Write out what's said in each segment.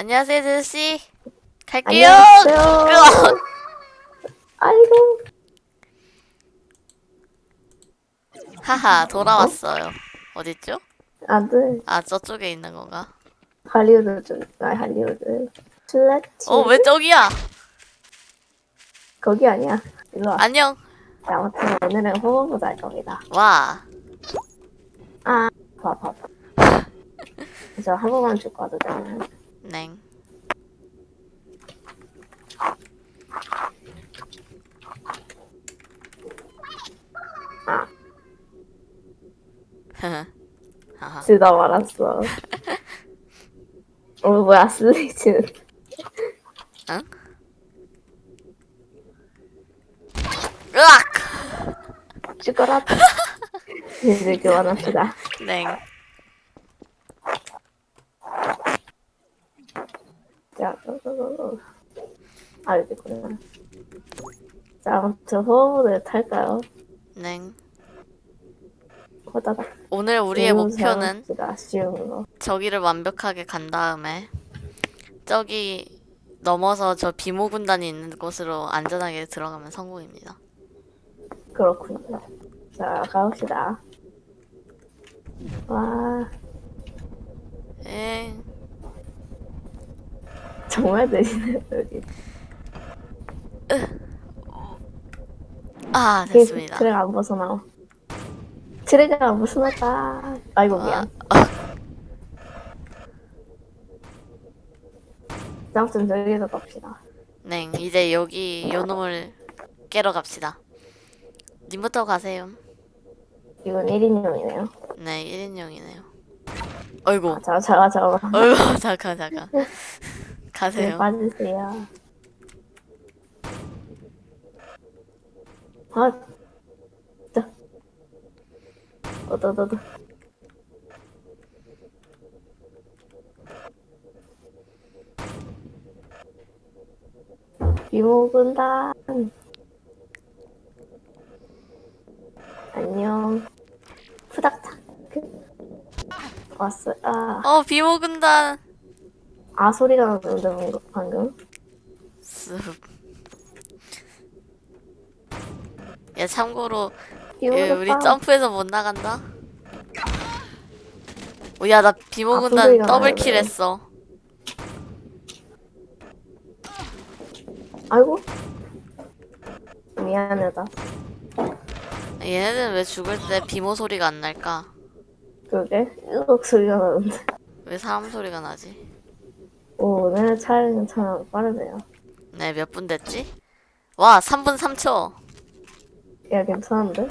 안녕하세요, 제시. 갈게요. 안녕하세요. 아이고. 하하, 돌아왔어요. 어딨죠? 아들. 아, 저쪽에 있는 건가? 할리우드 쪽. 아, 할리우드. 슬래치. 어, 왜 저기야? 거기 아니야. 일로 와. 안녕. 자, 아무튼 오늘은 호흡보자 할 겁니다. 와. 아, 봐, 봐, 봐. 저한 번만 죽고 와도 되나요? 냉. 아, 하하. 쓰다 말았어. 어, 뭐야, 슬래치는. 응? 으악! 죽어라. 이제 그만합시다. 냉. 자, 어, 어, 어, 어. 아, 여기 있구나. 자, 아무튼 호흡을 탈까요? 냉. 호다닥. 오늘 우리의 목표는 가 쉬운 거. 저기를 완벽하게 간 다음에 저기 넘어서 저 비모 군단이 있는 곳으로 안전하게 들어가면 성공입니다. 그렇군요. 자, 가봅시다. 와, 에 정말 느리네, 여기. 아, 됐습니다. 트랙 안 벗어나와. 트랙을 안 벗어났다. 아이고, 미안. 아, 아무튼 저기서 갑시다. 네, 이제 여기 요 놈을 깨러 갑시다. 님부터 가세요. 이건 1인용이네요. 네, 1인용이네요. 어이구, 자, 자, 잠깐만. 어이구, 잠깐, 잠깐. 네, 가세요. 빠지세요. 아, 자. 어떠더더. 비모군단. 안녕. 후닥닥. 왔어. 아, 어, 비모 군단. 아 소리가 나는데 방금. 습. 야, 참고로 예, 우리. 점프해서 못 나간다. 오, 야, 나 비모 아, 군단 더블킬. 했어. 아이고. 미안하다. 얘네들은 왜 죽을 때 비모 소리가 안 날까? 그게 으악 소리가 나는데. 왜 사람 소리가 나지? 오, 오늘 촬영 참 빠르네요. 네, 몇 분 됐지? 와, 3분 3초. 야, 괜찮은데?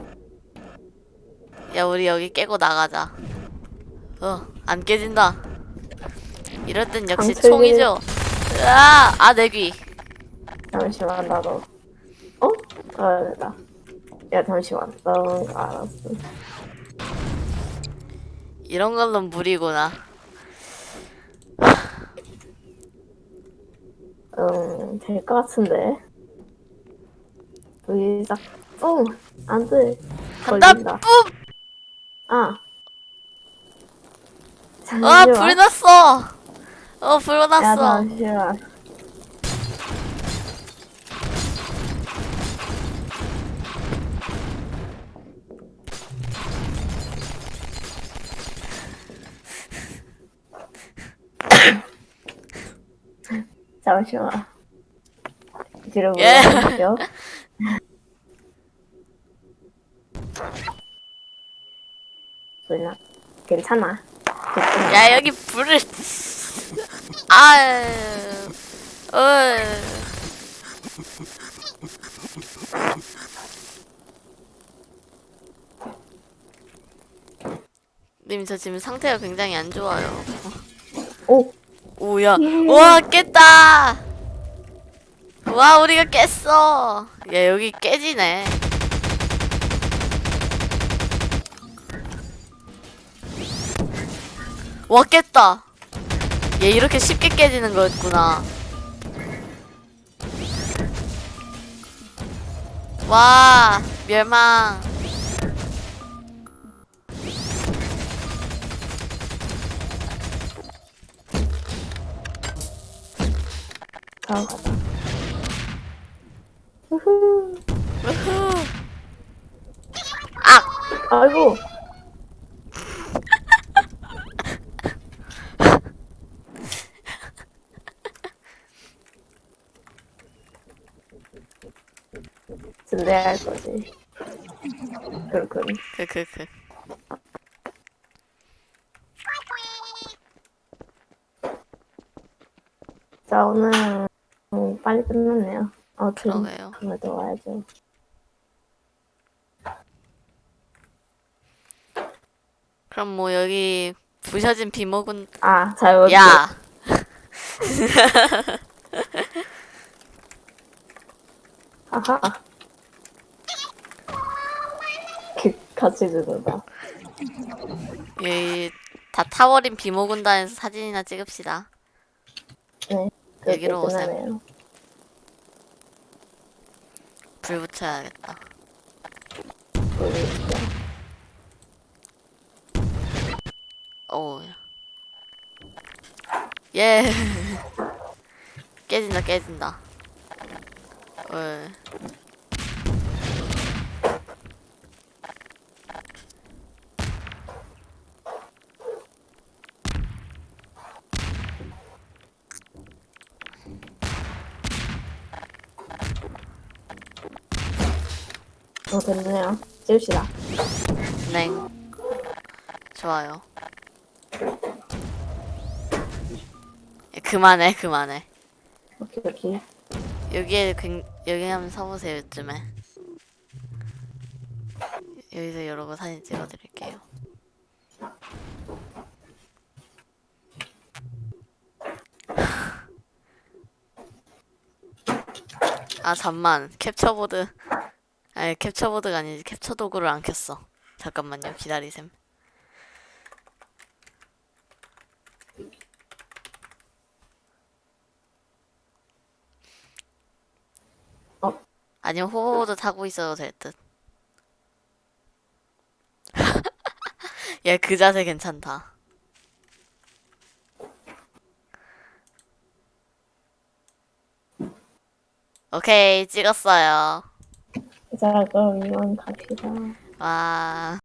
야, 우리 여기 깨고 나가자. 어, 안 깨진다. 이럴 땐 역시 강철이- 총이죠. 으아, 아, 내 귀. 잠시만, 나도. 어? 아, 됐다. 야, 잠시만. 나 알았어. 이런 걸로 무리구나. 될 것 같은데. 여기 딱, 뿡! 안 돼. 간다, 걸린다. 뿜! 아. 아, 잠시만. 불 났어! 어, 불 야, 났어. 잠시만. 잠시만. 뒤로 예. 몰라. 괜찮아. 괜찮아. 야, 여기 불을. 아유. 어. 님, 저 지금 상태가 굉장히 안 좋아요. 오, 오야, 예. 와 깼다. 와 우리가 깼어. 야 여기 깨지네. 와 깼다. 얘 이렇게 쉽게 깨지는 거였구나. 와 멸망. 자 고 가자. 우후. 아! 아이고. 진대할 거지. 그렇군. 크크크. 자, 오늘 음, 빨리 끝났네요. 어, 지금 그러게요. 그래도 와야죠. 그럼 뭐 여기 부셔진 비모군 아, 자, 여기. 야 아하. 그, 같이 죽는다. 여기 다 타버린 비모군단에서 사진이나 찍읍시다. 네. 여기로 오세요. 불 붙여야겠다. 오. 예. 깨진다 깨진다. 어. 어, 됐네요. 찍읍시다. 네. 좋아요. 예, 그만해 그만해. 오케이, 오케이. 여기에 굉- 여기 한번 서보세요 요즘에. 여기서 이러고 사진 찍어드릴게요. 아 잠만 캡처보드 아니 캡처보드가 아니지. 캡처 도구를 안 켰어. 잠깐만요. 기다리셈. 어? 아니면 호버보드 타고 있어도 될듯. 얘 그 자세 괜찮다. 오케이 찍었어요 이만 갑시다. 와